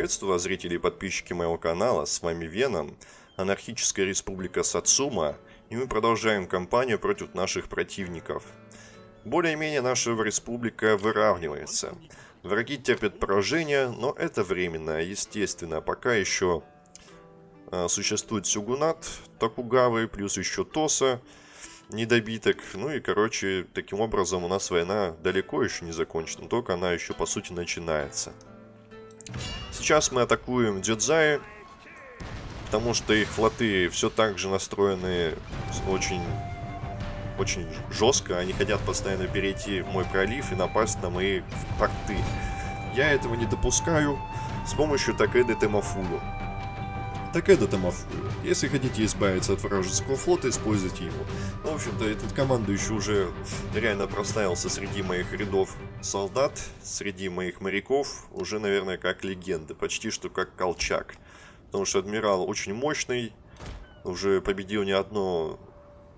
Приветствую вас, зрители и подписчики моего канала, с вами Веном, анархическая республика Сацума, и мы продолжаем кампанию против наших противников. Более-менее наша республика выравнивается. Враги терпят поражение, но это временно, естественно, пока еще э, существует Сюгунат, Токугавы, плюс еще Тоса, недобиток. Ну и, короче, таким образом у нас война далеко еще не закончена, только она еще, по сути, начинается. Сейчас мы атакуем Дзюдзаи, потому что их флоты все так же настроены очень, очень жестко. Они хотят постоянно перейти в мой пролив и напасть на мои порты. Я этого не допускаю с помощью Такеды Темафулу. Такеда Тамафулу. Если хотите избавиться от вражеского флота, используйте его. Ну, в общем-то, этот командующий уже реально проставился среди моих рядов солдат, среди моих моряков, уже, наверное, как легенда, почти что как Колчак. Потому что адмирал очень мощный, уже победил не одно,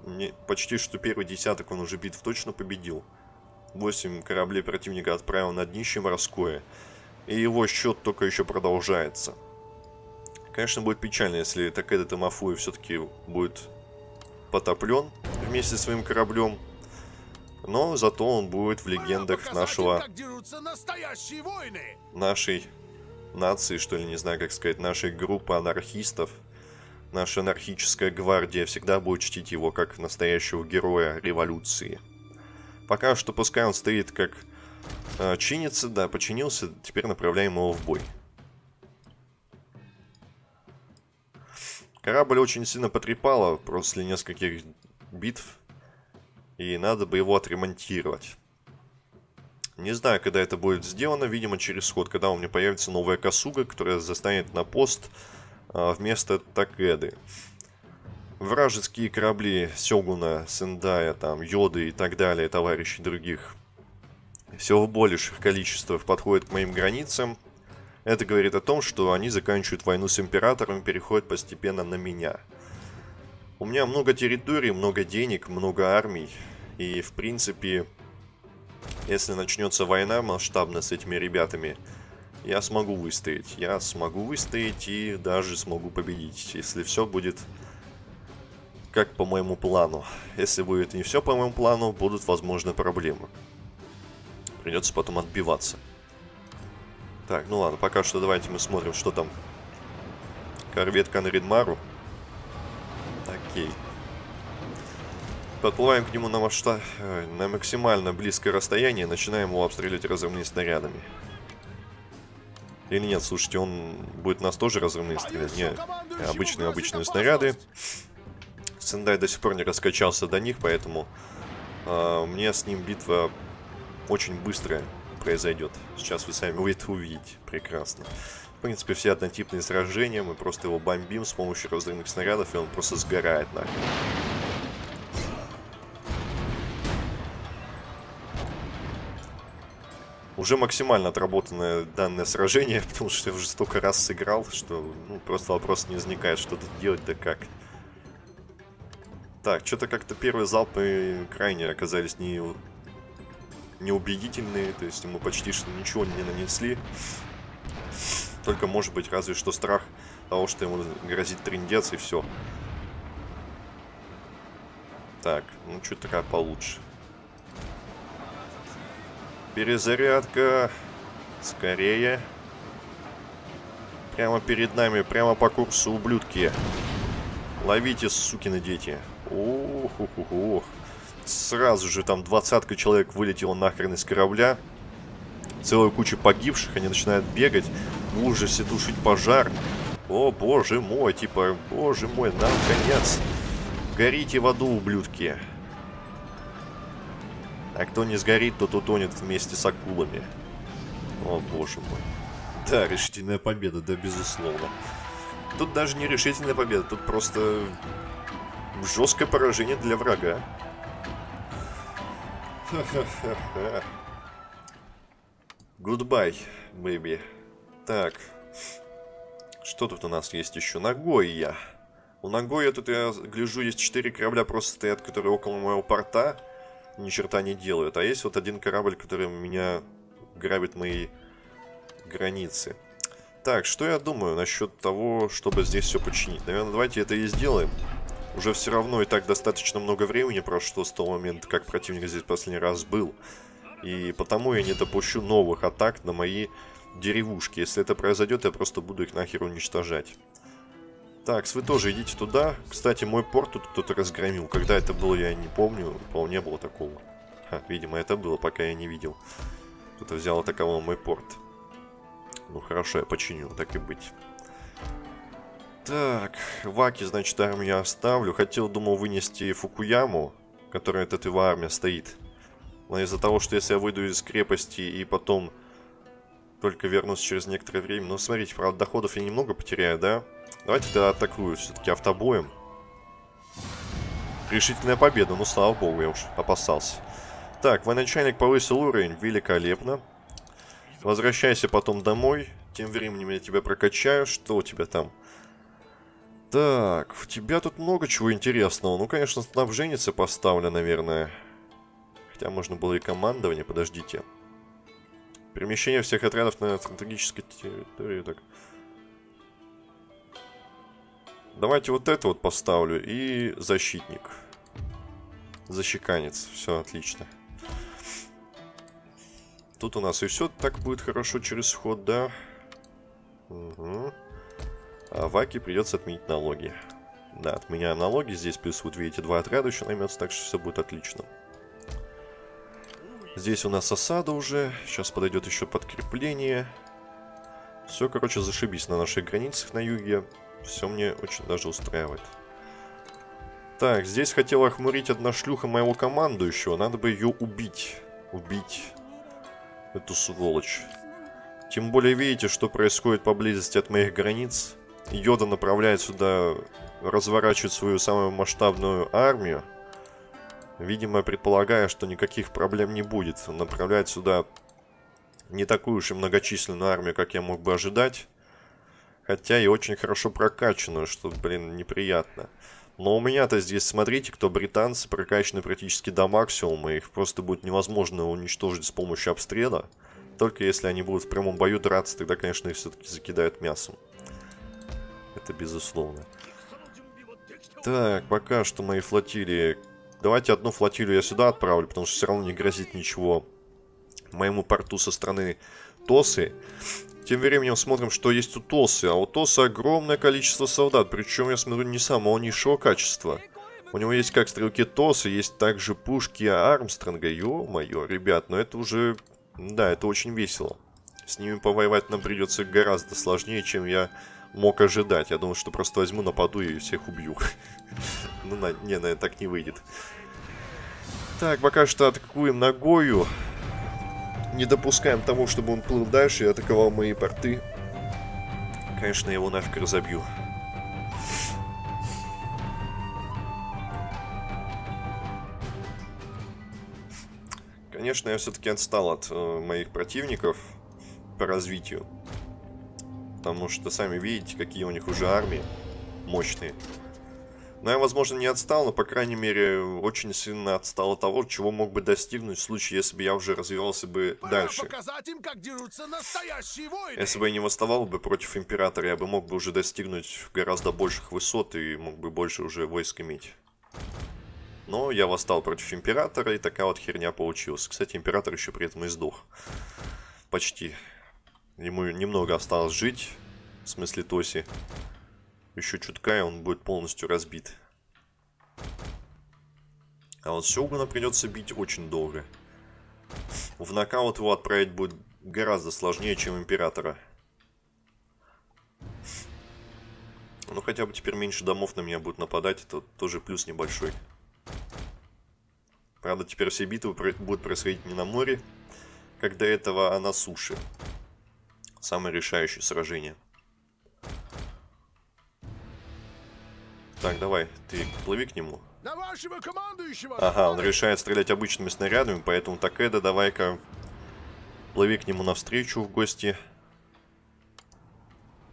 не, почти что первый десяток он уже битв точно победил. 8 кораблей противника отправил на днище морское, и его счет только еще продолжается. Конечно, будет печально, если Такеда Тамафуи все-таки будет потоплен вместе с своим кораблем. Но зато он будет в легендах нашего... Нашей нации, что ли, не знаю, как сказать, нашей группы анархистов. Наша анархическая гвардия всегда будет чтить его как настоящего героя революции. Пока что пускай он стоит как э, чинится, да, починился, теперь направляем его в бой. Корабль очень сильно потрепало после нескольких битв, и надо бы его отремонтировать. Не знаю, когда это будет сделано, видимо, через ход, когда у меня появится новая косуга, которая застанет на пост а, вместо Такеды. Вражеские корабли Сёгуна, Сендая, там, Йоды и так далее, товарищи других, все в больших количествах подходят к моим границам. Это говорит о том, что они заканчивают войну с Императором и переходят постепенно на меня. У меня много территорий, много денег, много армий. И, в принципе, если начнется война масштабно с этими ребятами, я смогу выстоять. Я смогу выстоять и даже смогу победить, если все будет как по моему плану. Если будет не все по моему плану, будут, возможно, проблемы. Придется потом отбиваться. Так, ну ладно, пока что давайте мы смотрим, что там. Корвет Канридмару. Окей. Подплываем к нему на масштаб... Э, на максимально близкое расстояние, начинаем его обстреливать разрывными снарядами. Или нет, слушайте, он будет нас тоже разрывные стрелять? Не, обычные обычные снаряды. Сендай до сих пор не раскачался до них, поэтому э, мне с ним битва очень быстрая произойдет. Сейчас вы сами это увидите. Прекрасно. В принципе, все однотипные сражения. Мы просто его бомбим с помощью разрывных снарядов, и он просто сгорает нахрен. Уже максимально отработанное данное сражение, потому что я уже столько раз сыграл, что ну, просто вопрос не возникает, что тут делать, да как. Так, что-то как-то первые залпы крайне оказались не неубедительные, то есть ему почти что ничего не нанесли. Только может быть разве что страх того, что ему грозит трендец и все. Так, ну что-то такая получше. Перезарядка. Скорее. Прямо перед нами, прямо по курсу, ублюдки. Ловите, сукины дети. Ох, ох, ох. Сразу же там двадцатка человек вылетела нахрен из корабля. Целая куча погибших, они начинают бегать. В ужасе тушить пожар. О, боже мой, типа, боже мой, нам конец. Горите в аду, ублюдки. А кто не сгорит, тот утонет вместе с акулами. О, боже мой. Да, решительная победа, да, безусловно. Тут даже не решительная победа, тут просто жесткое поражение для врага. Goodbye, baby. Так. Что тут у нас есть еще? Нагоя. У Нагоя тут, я гляжу, есть 4 корабля просто стоят, которые около моего порта. Ни черта не делают. А есть вот один корабль, который меня грабит мои границы. Так, что я думаю насчет того, чтобы здесь все починить? Наверное, давайте это и сделаем. Уже все равно и так достаточно много времени прошло с того момента, как противник здесь последний раз был. И потому я не допущу новых атак на мои деревушки. Если это произойдет, я просто буду их нахер уничтожать. Так, вы тоже идите туда. Кстати, мой порт тут кто-то разгромил. Когда это было, я не помню. По не было такого. Ха, видимо, это было, пока я не видел. Кто-то взял атаковал мой порт. Ну хорошо, я починю, так и быть. Так, Ваки, значит, армию я оставлю. Хотел, думал, вынести Фукуяму, которая от этой армии стоит. Но из-за того, что если я выйду из крепости и потом только вернусь через некоторое время... Ну, смотрите, правда, доходов я немного потеряю, да? Давайте тогда атакую все-таки автобоем. Решительная победа, ну, слава богу, я уж опасался. Так, военачальник повысил уровень, великолепно. Возвращайся потом домой. Тем временем я тебя прокачаю. Что у тебя там? Так, у тебя тут много чего интересного. Ну, конечно, снабженница поставлю, наверное. Хотя можно было и командование, подождите. Перемещение всех отрядов на стратегической территории. Так. Давайте вот это вот поставлю. И защитник. Защеканец. Все, отлично. Тут у нас и все так будет хорошо через ход, да? Угу. А Ваке придется отменить налоги. Да, отменяем налоги. Здесь плюс, вот видите, два отряда еще наймется, так что все будет отлично. Здесь у нас осада уже. Сейчас подойдет еще подкрепление. Все, короче, зашибись на наших границах на юге. Все мне очень даже устраивает. Так, здесь хотела охмурить одна шлюха моего командующего. Надо бы ее убить. Убить эту сволочь. Тем более видите, что происходит поблизости от моих границ. Йода направляет сюда, разворачивает свою самую масштабную армию. Видимо, предполагая, что никаких проблем не будет. Направляет сюда не такую уж и многочисленную армию, как я мог бы ожидать. Хотя и очень хорошо прокачанную, что, блин, неприятно. Но у меня-то здесь, смотрите, кто британцы, прокачаны практически до максимума. Их просто будет невозможно уничтожить с помощью обстрела. Только если они будут в прямом бою драться, тогда, конечно, их все-таки закидают мясом. Это безусловно. Так, пока что мои флотилии... Давайте одну флотилию я сюда отправлю, потому что все равно не грозит ничего моему порту со стороны Тосы. Тем временем смотрим, что есть у Тосы. А у Тосы огромное количество солдат. Причем, я смотрю, не самого низшего качества. У него есть как стрелки Тосы, есть также пушки Армстронга. Ё-моё, ребят, но это уже... Да, это очень весело. С ними повоевать нам придется гораздо сложнее, чем я мог ожидать. Я думал, что просто возьму, нападу и всех убью. Ну, не, наверное, так не выйдет. Так, пока что атакуем ногою не допускаем того, чтобы он плыл дальше и атаковал мои порты. Конечно, я его нафиг разобью. Конечно, я все-таки отстал от э, моих противников по развитию. Потому что сами видите, какие у них уже армии мощные. Но я, возможно, не отстал, но, по крайней мере, очень сильно отстал от того, чего мог бы достигнуть в случае, если бы я уже развивался бы дальше. Им, если бы я не восставал бы против Императора, я бы мог бы уже достигнуть гораздо больших высот и мог бы больше уже войск иметь. Но я восстал против Императора, и такая вот херня получилась. Кстати, Император еще при этом и сдох. Почти. Ему немного осталось жить, в смысле Тоси. Еще чутка, и он будет полностью разбит. А вот Сёгуна придется бить очень долго. В нокаут его отправить будет гораздо сложнее, чем Императора. Ну, хотя бы теперь меньше домов на меня будут нападать, это тоже плюс небольшой. Правда, теперь все битвы будут происходить не на море, как до этого, а на суше. Самое решающее сражение. Так, давай, ты плыви к нему. Ага, он решает стрелять обычными снарядами, поэтому Такеда, давай-ка плыви к нему навстречу в гости.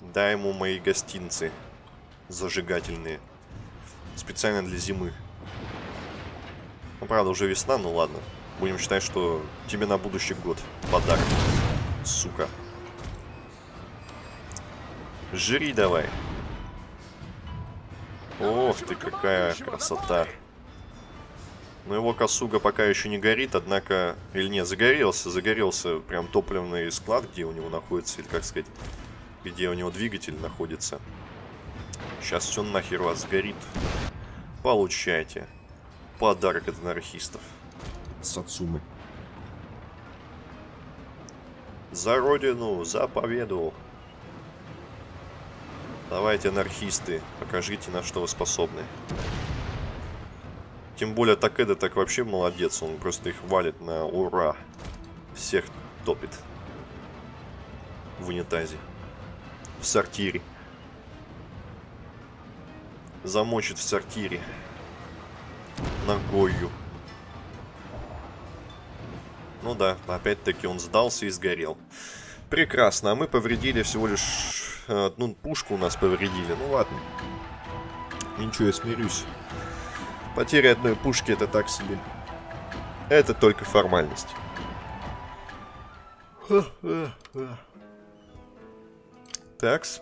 Дай ему мои гостинцы зажигательные. Специально для зимы. Ну, правда, уже весна, ну ладно. Будем считать, что тебе на будущий год подарок. Сука. Жри давай. Ох ты, какая красота. Но его косуга пока еще не горит, однако... Или нет, загорелся, загорелся прям топливный склад, где у него находится, или как сказать, где у него двигатель находится. Сейчас все нахер вас сгорит. Получайте. Подарок от анархистов. Сацумы. За родину, за победу. Давайте, анархисты, покажите, на что вы способны. Тем более Такеда так вообще молодец, он просто их валит на ура. Всех топит. В унитазе. В сортире. Замочит в сортире. Ногою. Ну да, опять-таки он сдался и сгорел. Прекрасно, а мы повредили всего лишь одну пушку у нас повредили. Ну ладно. Ничего, я смирюсь. Потеря одной пушки это так себе. Это только формальность. Такс.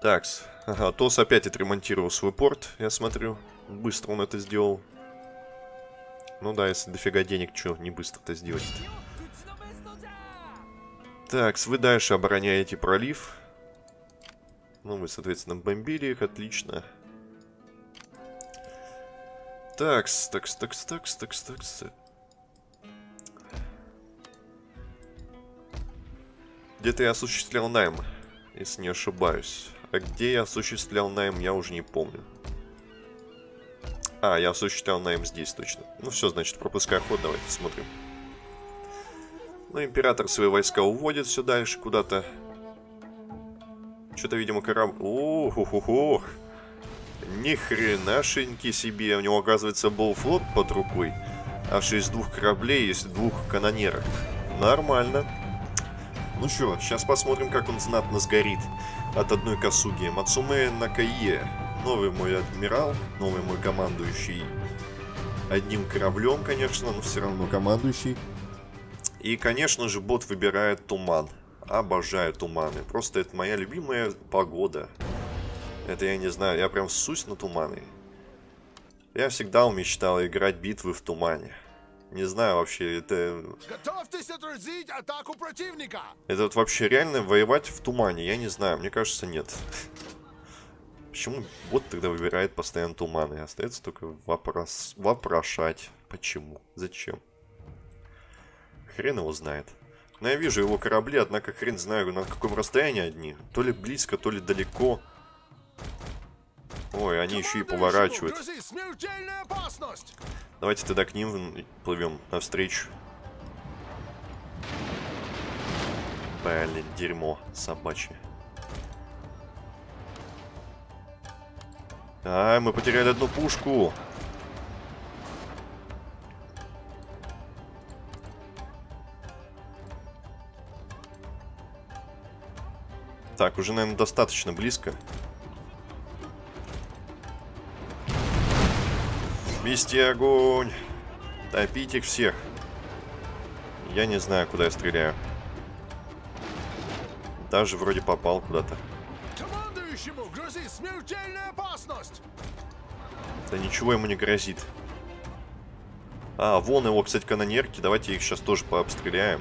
Такс. Ага, Тос опять отремонтировал свой порт, я смотрю. Быстро он это сделал. Ну да, если дофига денег, что не быстро это сделать -то. Так, вы дальше обороняете пролив. Ну, мы, соответственно, бомбили их, отлично. Такс, такс, такс, такс, такс, такс. Где-то я осуществлял найм, если не ошибаюсь. А где я осуществлял найм, я уже не помню. А, я осуществлял найм здесь точно. Ну все, значит, пропускай ход, давайте смотрим. Ну, император свои войска уводит все дальше куда-то. Что-то, видимо, корабль... Ох, Ни себе. У него, оказывается, был флот под рукой. Аж из двух кораблей, из двух канонерок. Нормально. Ну что, сейчас посмотрим, как он знатно сгорит от одной косуги. Мацуме Накае. Новый мой адмирал, новый мой командующий. Одним кораблем, конечно, но все равно командующий. И, конечно же, бот выбирает туман. Обожаю туманы. Просто это моя любимая погода. Это я не знаю, я прям сусь на туманы. Я всегда мечтал играть битвы в тумане. Не знаю вообще, это... Готовьтесь отразить атаку противника! Это вот вообще реально воевать в тумане? Я не знаю, мне кажется, нет. Почему бот тогда выбирает постоянно туманы? Остается только вопрос... вопрошать. Почему? Зачем? Хрен его знает. Но я вижу его корабли, однако хрен знаю, на каком расстоянии одни. То ли близко, то ли далеко. Ой, они еще и поворачивают. Давайте тогда к ним плывем навстречу. Блин, дерьмо собачье. А, мы потеряли одну пушку. Так, уже, наверное, достаточно близко. Вести огонь! Топить их всех! Я не знаю, куда я стреляю. Даже вроде попал куда-то. Командующему грозит смертельная опасность! Да ничего ему не грозит. А, вон его, кстати, канонерки. Давайте их сейчас тоже пообстреляем.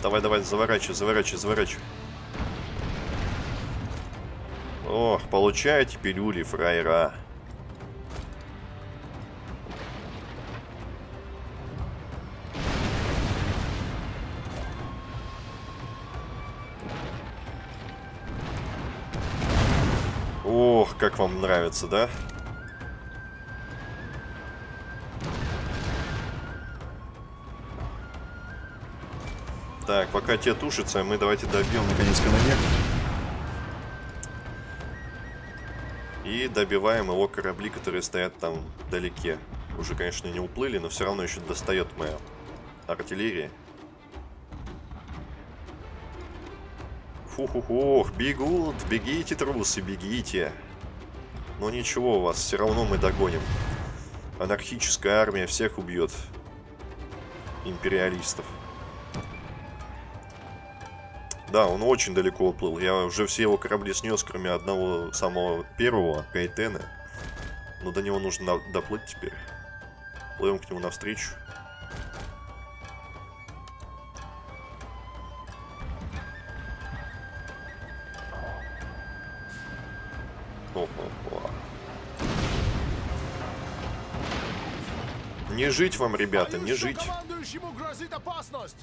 Давай, давай, заворачивай, заворачивай, заворачивай. Ох, получаете пилюли, фраера. Ох, как вам нравится, да? Так, пока те тушатся, мы давайте добьем наконец канонер. И добиваем его корабли, которые стоят там вдалеке. Уже, конечно, не уплыли, но все равно еще достает моя артиллерия. Фу-ху-хух, бегут, бегите, трусы, бегите. Но ничего, вас все равно мы догоним. Анархическая армия всех убьет. Империалистов. Да, он очень далеко уплыл. Я уже все его корабли снес, кроме одного самого первого, Кайтена. Но до него нужно доплыть теперь. Плывем к нему навстречу. Не жить вам, ребята, не жить. грозит опасность.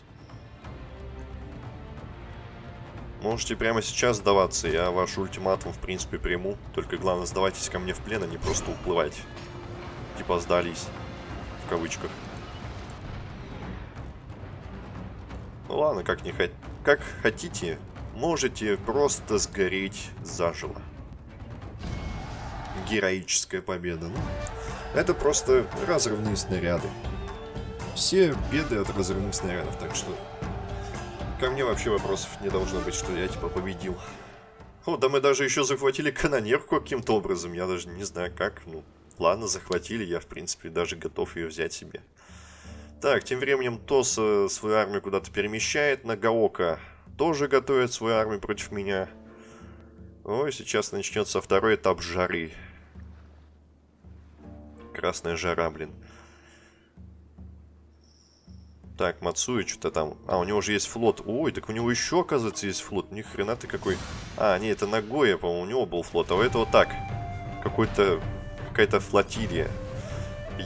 Можете прямо сейчас сдаваться, я ваш ультиматум в принципе приму. Только главное сдавайтесь ко мне в плен, а не просто уплывайте. Типа сдались. В кавычках. Ну ладно, как не хот... Как хотите, можете просто сгореть заживо. Героическая победа. Ну, это просто разрывные снаряды. Все беды от разрывных снарядов, так что Ко мне вообще вопросов не должно быть, что я типа победил. О, да мы даже еще захватили канонерку каким-то образом. Я даже не знаю как. Ну, ладно, захватили. Я, в принципе, даже готов ее взять себе. Так, тем временем Тос э, свою армию куда-то перемещает. Нагаока тоже готовит свою армию против меня. Ой, сейчас начнется второй этап жары. Красная жара, блин. Так, Мацуи что-то там... А, у него же есть флот. Ой, так у него еще, оказывается, есть флот. Ни хрена ты какой... А, не, это Нагоя, по-моему, у него был флот. А у этого так. Какой-то... Какая-то флотилия.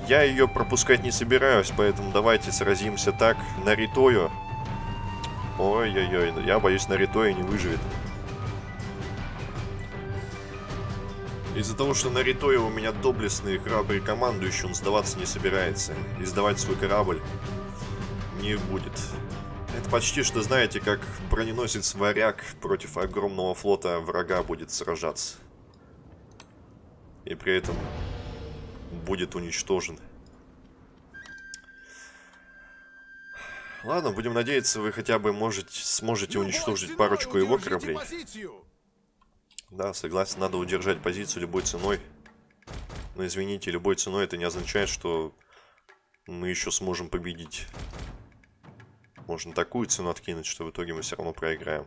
Я ее пропускать не собираюсь, поэтому давайте сразимся так. Наритою. Ой-ой-ой, я боюсь, Наритоя не выживет. Из-за того, что Наритоя у меня доблестный и храбрый командующий, он сдаваться не собирается. И сдавать свой корабль не будет. Это почти что, знаете, как броненосец варяг против огромного флота врага будет сражаться. И при этом будет уничтожен. Ладно, будем надеяться, вы хотя бы можете, сможете уничтожить парочку его кораблей. Да, согласен, надо удержать позицию любой ценой. Но извините, любой ценой это не означает, что мы еще сможем победить. Можно такую цену откинуть, что в итоге мы все равно проиграем.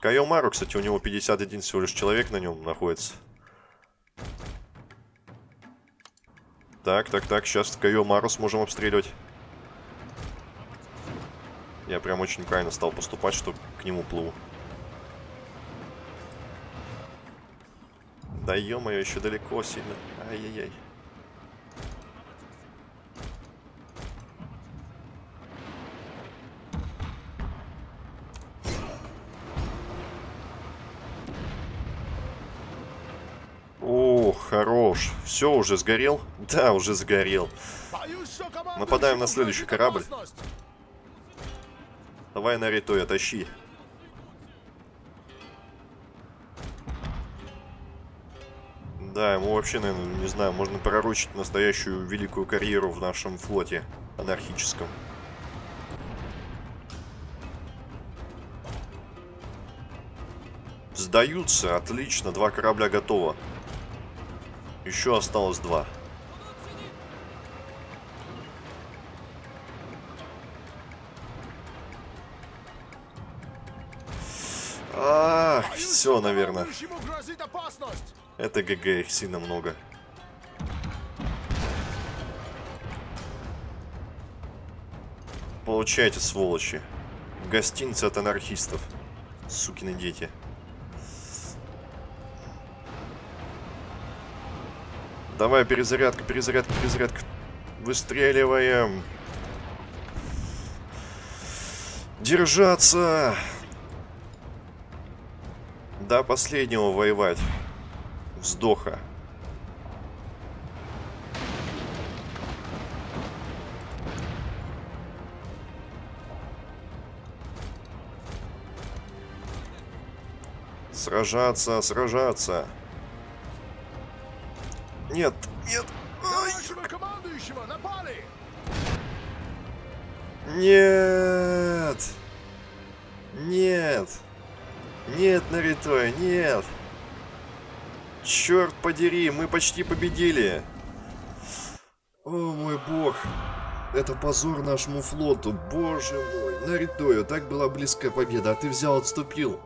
Кайомару, кстати, у него 51 всего лишь человек на нем находится. Так, так, так, сейчас Кайомару сможем обстреливать. Я прям очень правильно стал поступать, что к нему плыву. Да ё-моё, еще далеко сильно. Ай-яй-яй. О, хорош. Все, уже сгорел? Да, уже сгорел. Нападаем на следующий корабль. Давай на Ритоя, тащи. Да, ему вообще, наверное, не знаю, можно пророчить настоящую великую карьеру в нашем флоте анархическом. Сдаются, отлично, два корабля готово. Еще осталось два. А, Боюсь, все, что наверное. Это ГГ, их сильно много. Получайте, сволочи. Гостинцы от анархистов. Сукины дети. Давай, перезарядка, перезарядка, перезарядка. Выстреливаем. Держаться! До последнего воевать. Вздоха. Сражаться, сражаться. Нет, нет. Напали. Нет. Нет. Нет, Наритой, нет. Черт подери, мы почти победили. О, мой бог. Это позор нашему флоту, боже мой. Наритою, так была близкая победа, а ты взял, отступил.